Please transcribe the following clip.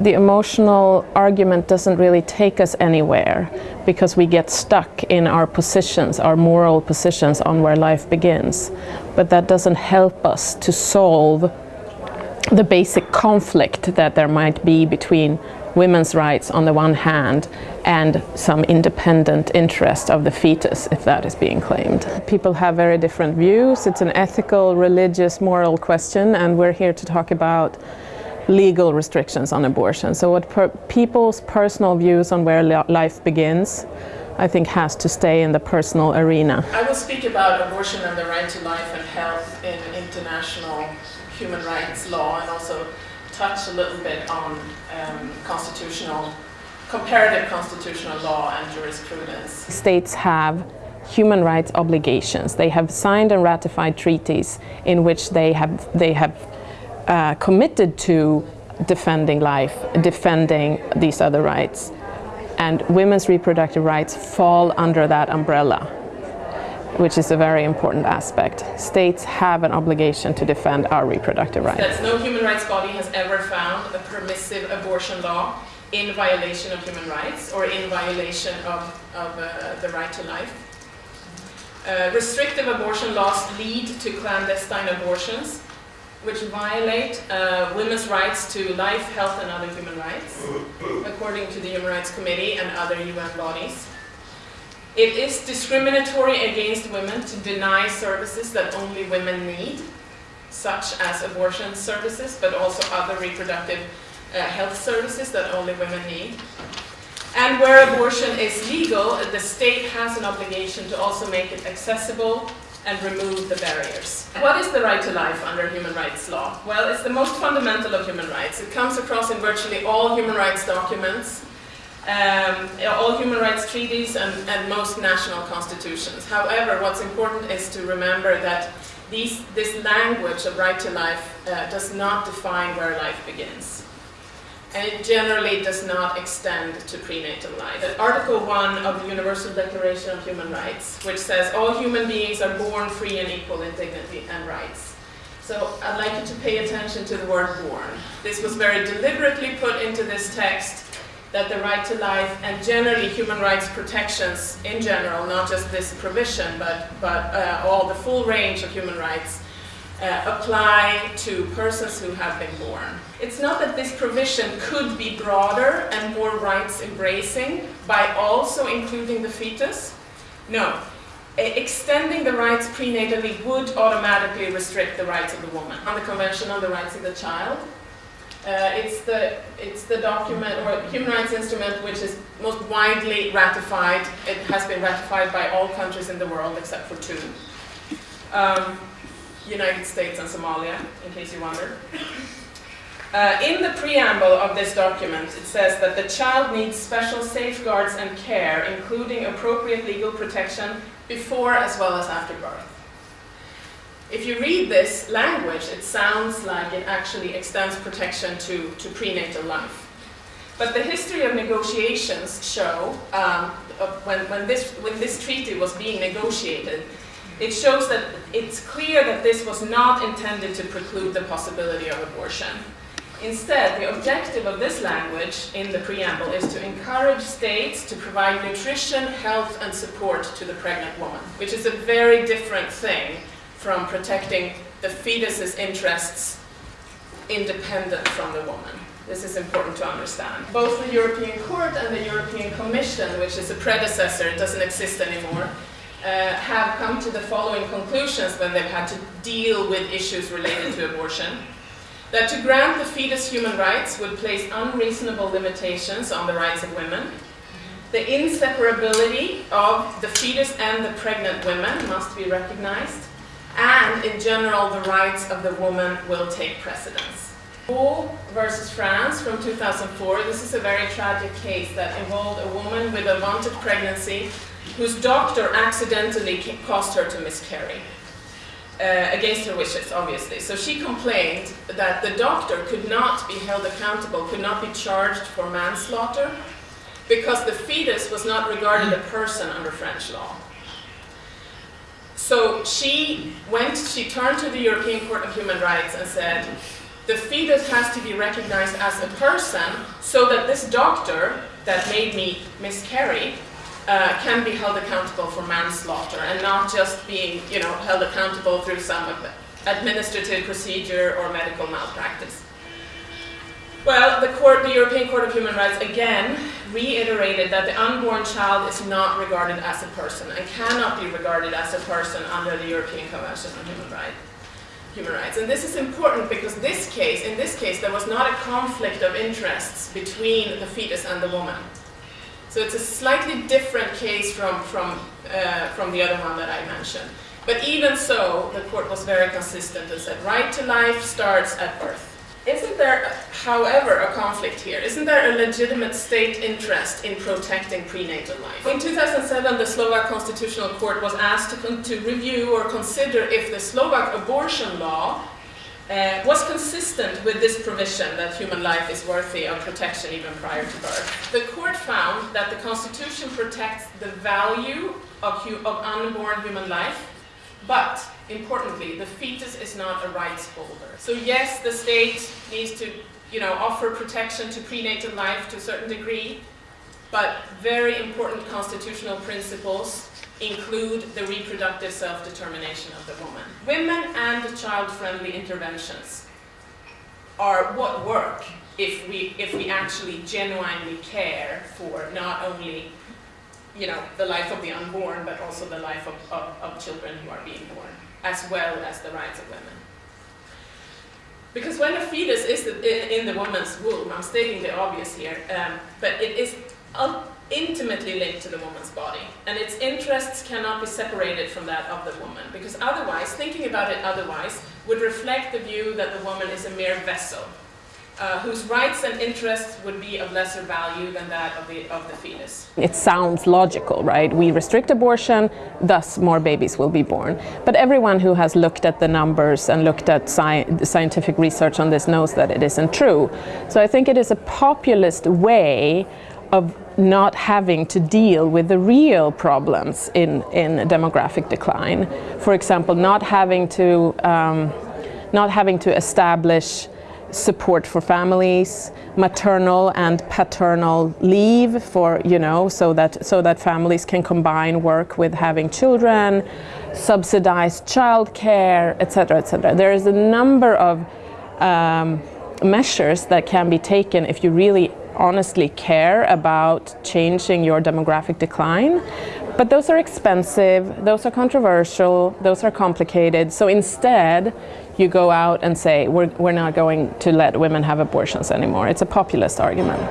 The emotional argument doesn't really take us anywhere because we get stuck in our positions, our moral positions on where life begins. But that doesn't help us to solve the basic conflict that there might be between women's rights on the one hand and some independent interest of the fetus if that is being claimed. People have very different views. It's an ethical, religious, moral question and we're here to talk about legal restrictions on abortion. So what per people's personal views on where life begins I think has to stay in the personal arena. I will speak about abortion and the right to life and health in international human rights law and also touch a little bit on um, constitutional, comparative constitutional law and jurisprudence. States have human rights obligations. They have signed and ratified treaties in which they have, they have uh, committed to defending life, defending these other rights. And women's reproductive rights fall under that umbrella which is a very important aspect. States have an obligation to defend our reproductive rights. No human rights body has ever found a permissive abortion law in violation of human rights or in violation of, of uh, the right to life. Uh, restrictive abortion laws lead to clandestine abortions, which violate uh, women's rights to life, health and other human rights, according to the Human Rights Committee and other UN bodies. It is discriminatory against women to deny services that only women need, such as abortion services, but also other reproductive uh, health services that only women need. And where abortion is legal, the state has an obligation to also make it accessible and remove the barriers. What is the right to life under human rights law? Well, it's the most fundamental of human rights. It comes across in virtually all human rights documents um, all human rights treaties and, and, most national constitutions. However, what's important is to remember that these, this language of right to life uh, does not define where life begins. And it generally does not extend to prenatal life. Article 1 of the Universal Declaration of Human Rights, which says all human beings are born free and equal in dignity and rights. So I'd like you to pay attention to the word born. This was very deliberately put into this text that the right to life and generally human rights protections in general, not just this provision, but, but uh, all the full range of human rights uh, apply to persons who have been born. It's not that this provision could be broader and more rights embracing by also including the fetus. No. Extending the rights prenatally would automatically restrict the rights of the woman. On the Convention on the Rights of the Child, uh, it's, the, it's the document or human rights instrument which is most widely ratified. It has been ratified by all countries in the world except for two. Um, United States and Somalia, in case you wonder. Uh, in the preamble of this document, it says that the child needs special safeguards and care, including appropriate legal protection before as well as after birth. If you read this language, it sounds like it actually extends protection to, to prenatal life. But the history of negotiations show, um, when, when, this, when this treaty was being negotiated, it shows that it's clear that this was not intended to preclude the possibility of abortion. Instead, the objective of this language in the preamble is to encourage states to provide nutrition, health, and support to the pregnant woman, which is a very different thing from protecting the fetus's interests independent from the woman. This is important to understand. Both the European Court and the European Commission, which is a predecessor, doesn't exist anymore, uh, have come to the following conclusions when they've had to deal with issues related to abortion. That to grant the fetus human rights would place unreasonable limitations on the rights of women. The inseparability of the fetus and the pregnant women must be recognized and in general the rights of the woman will take precedence. Vo versus France from 2004, this is a very tragic case that involved a woman with a wanted pregnancy whose doctor accidentally caused her to miscarry. Uh, against her wishes, obviously. So she complained that the doctor could not be held accountable, could not be charged for manslaughter, because the fetus was not regarded a person under French law. So she went, she turned to the European Court of Human Rights and said, the fetus has to be recognized as a person so that this doctor that made me miscarry uh, can be held accountable for manslaughter and not just being, you know, held accountable through some administrative procedure or medical malpractice. Well, the, court, the European Court of Human Rights again reiterated that the unborn child is not regarded as a person and cannot be regarded as a person under the European Convention on Human Rights human rights. And this is important because this case, in this case, there was not a conflict of interests between the fetus and the woman. So it's a slightly different case from, from, uh, from the other one that I mentioned. But even so, the court was very consistent and said right to life starts at birth. Isn't there, however, a conflict here? Isn't there a legitimate state interest in protecting prenatal life? In 2007, the Slovak Constitutional Court was asked to, to review or consider if the Slovak abortion law uh, was consistent with this provision that human life is worthy of protection even prior to birth. The court found that the Constitution protects the value of, of unborn human life, but importantly, the fetus is not a rights holder. So yes, the state needs to you know, offer protection to prenatal life to a certain degree, but very important constitutional principles include the reproductive self-determination of the woman. Women and child-friendly interventions are what work if we, if we actually genuinely care for not only you know, the life of the unborn, but also the life of, of, of children who are being born as well as the rights of women. Because when a fetus is in the woman's womb, I'm stating the obvious here, um, but it is intimately linked to the woman's body, and its interests cannot be separated from that of the woman, because otherwise, thinking about it otherwise, would reflect the view that the woman is a mere vessel, uh, whose rights and interests would be of lesser value than that of the, of the fetus. It sounds logical, right? We restrict abortion, thus more babies will be born. But everyone who has looked at the numbers and looked at sci scientific research on this knows that it isn't true. So I think it is a populist way of not having to deal with the real problems in, in demographic decline. For example, not having to, um, not having to establish support for families, maternal and paternal leave for, you know, so that, so that families can combine work with having children, subsidized childcare, etc., etc. There is a number of um, measures that can be taken if you really honestly care about changing your demographic decline. But those are expensive, those are controversial, those are complicated. So instead, you go out and say, we're, we're not going to let women have abortions anymore. It's a populist argument.